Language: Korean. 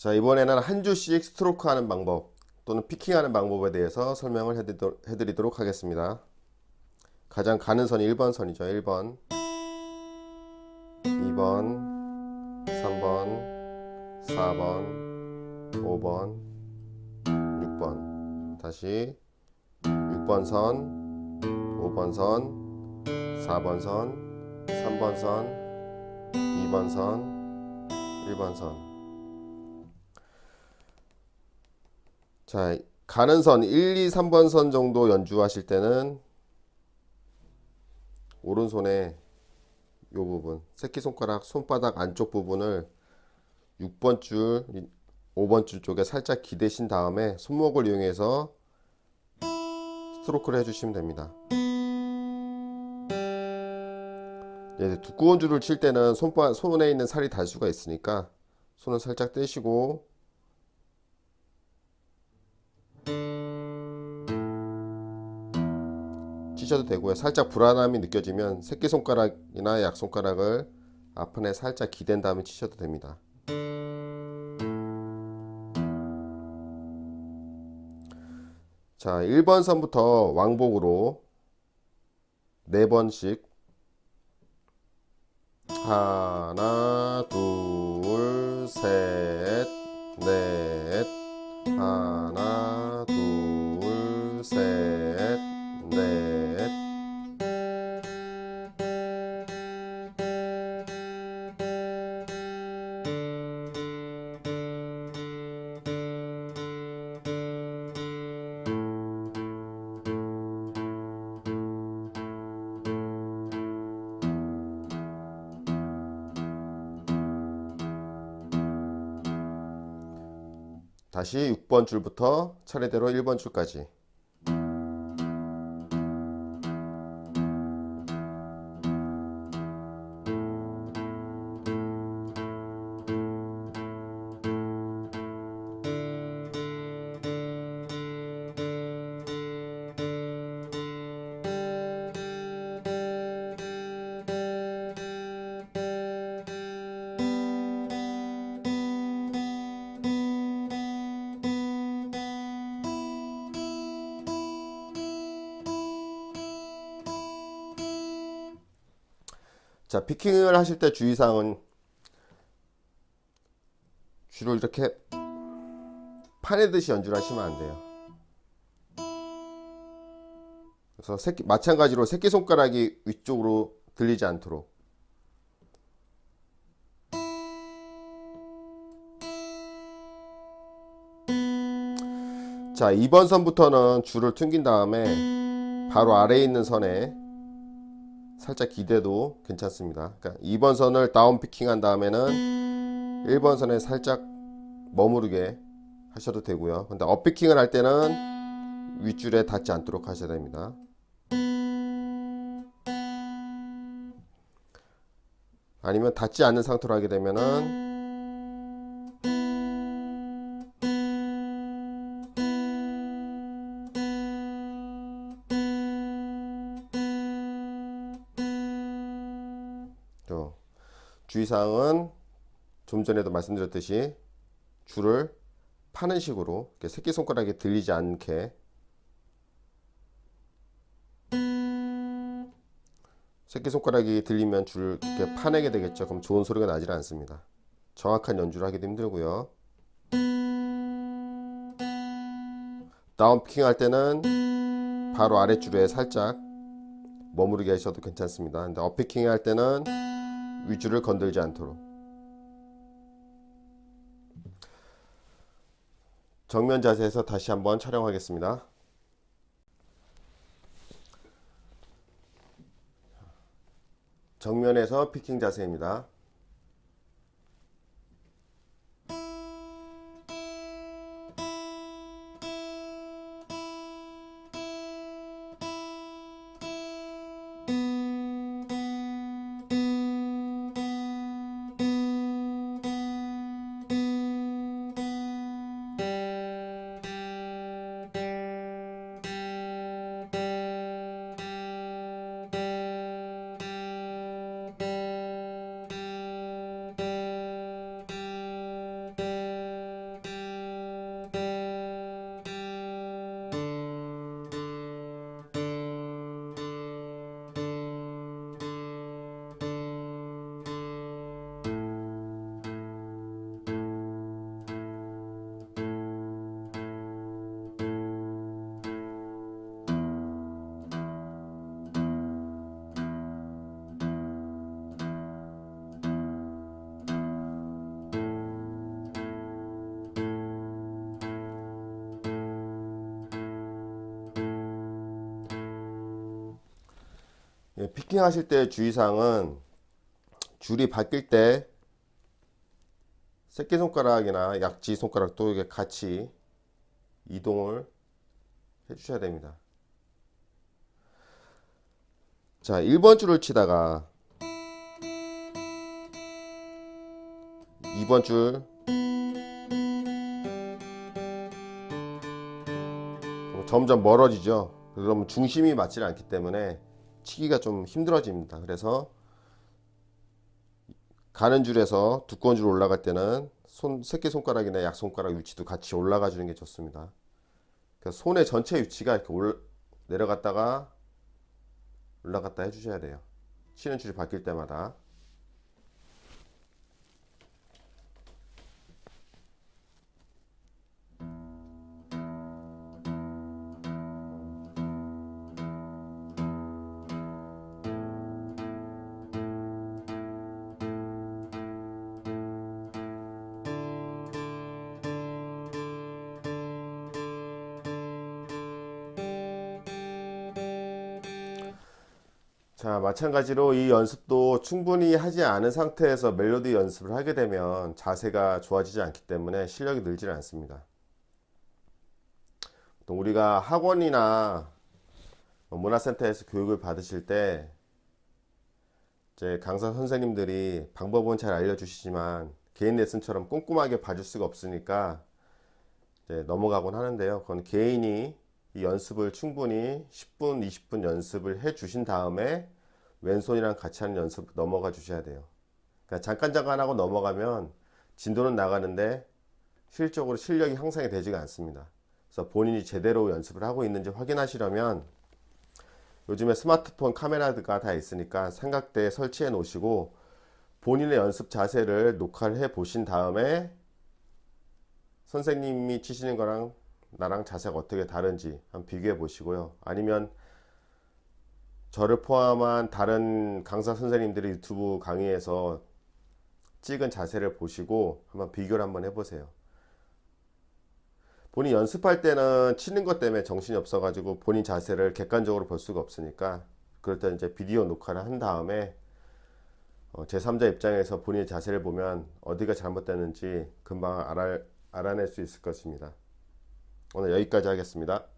자 이번에는 한 주씩 스트로크 하는 방법 또는 피킹하는 방법에 대해서 설명을 해드리도록, 하겠습니다. 가장 가는 선이 1번 선이죠. 1번 2번 3번 4번 5번 6번. 다시 6번 선 5번 선 4번 선 3번 선 2번 선 1번 선 자, 가는 선 1, 2, 3번 선 정도 연주하실 때는 오른손에 이 부분, 새끼손가락 손바닥 안쪽 부분을 6번 줄, 5번 줄 쪽에 살짝 기대신 다음에 손목을 이용해서 스트로크를 해주시면 됩니다. 네, 두꺼운 줄을 칠 때는 손바, 손에 있는 살이 달 수가 있으니까 손을 살짝 떼시고 치셔도 되고요. 살짝 불안함이 느껴지면 새끼손가락이나 약손가락을 앞판에 살짝 기댄 다음에 치셔도 됩니다. 자 1번 선부터 왕복으로 4번씩. 하나 둘셋넷. 하나 둘셋넷 다시 6번 줄부터 차례대로 1번 줄까지 자 피킹을 하실 때 주의사항은 줄을 이렇게 파내듯이 연주를 하시면 안 돼요. 그래서 새끼, 마찬가지로 새끼손가락이 위쪽으로 들리지 않도록. 자 2번 선부터는 줄을 튕긴 다음에 바로 아래에 있는 선에 살짝 기대도 괜찮습니다. 그러니까 2번 선을 down picking 한 다음에는 1번 선에 살짝 머무르게 하셔도 되고요. 근데 up picking을 할 때는 윗줄에 닿지 않도록 하셔야 됩니다. 아니면 닿지 않는 상태로 하게 되면은 주의사항은 좀 전에도 말씀드렸듯이 줄을 파는 식으로 새끼손가락이 들리지 않게 새끼손가락이 들리면 줄을 이렇게 파내게 되겠죠. 그럼 좋은 소리가 나질 않습니다. 정확한 연주를 하기도 힘들고요. 다운피킹 할 때는 바로 아랫줄에 살짝 머무르게 하셔도 괜찮습니다. 근데 업피킹 할 때는 위주를 건들지 않도록. 정면 자세에서 다시 한번 촬영하겠습니다. 정면에서 피킹 자세입니다 피킹 하실 때 주의사항은 줄이 바뀔 때 새끼손가락이나 약지 손가락도 이게 같이 이동을 해 주셔야 됩니다. 자, 1번 줄을 치다가 2번 줄 점점 멀어지죠. 그러면 중심이 맞지 않기 때문에 치기가 좀 힘들어집니다. 그래서 가는 줄에서 두꺼운 줄 올라갈 때는 손 새끼 손가락이나 약 손가락 위치도 같이 올라가 주는 게 좋습니다. 그러니까 손의 전체 위치가 이렇게 올, 내려갔다가 올라갔다 해주셔야 돼요. 치는 줄이 바뀔 때마다. 자, 마찬가지로 이 연습도 충분히 하지 않은 상태에서 멜로디 연습을 하게 되면 자세가 좋아지지 않기 때문에 실력이 늘지 않습니다. 또 우리가 학원이나 뭐 문화센터에서 교육을 받으실 때 이제 강사 선생님들이 방법은 잘 알려주시지만 개인 레슨처럼 꼼꼼하게 봐줄 수가 없으니까 넘어가곤 하는데요. 그건 개인이 이 연습을 충분히 10분, 20분 연습을 해 주신 다음에 왼손이랑 같이 하는 연습 넘어가 주셔야 돼요. 그러니까 잠깐 잠깐 하고 넘어가면 진도는 나가는데 실적으로 실력이 향상이 되지가 않습니다. 그래서 본인이 제대로 연습을 하고 있는지 확인하시려면 요즘에 스마트폰 카메라가 다 있으니까 삼각대에 설치해 놓으시고 본인의 연습 자세를 녹화를 해 보신 다음에 선생님이 치시는 거랑 나랑 자세가 어떻게 다른지 한번 비교해 보시고요. 아니면 저를 포함한 다른 강사 선생님들의 유튜브 강의에서 찍은 자세를 보시고 한번 비교를 한번 해보세요. 본인 연습할 때는 치는 것 때문에 정신이 없어 가지고 본인 자세를 객관적으로 볼 수가 없으니까 그럴 때 이제 비디오 녹화를 한 다음에 어, 제3자 입장에서 본인의 자세를 보면 어디가 잘못됐는지 금방 알아, 알아낼 수 있을 것입니다. 오늘 여기까지 하겠습니다.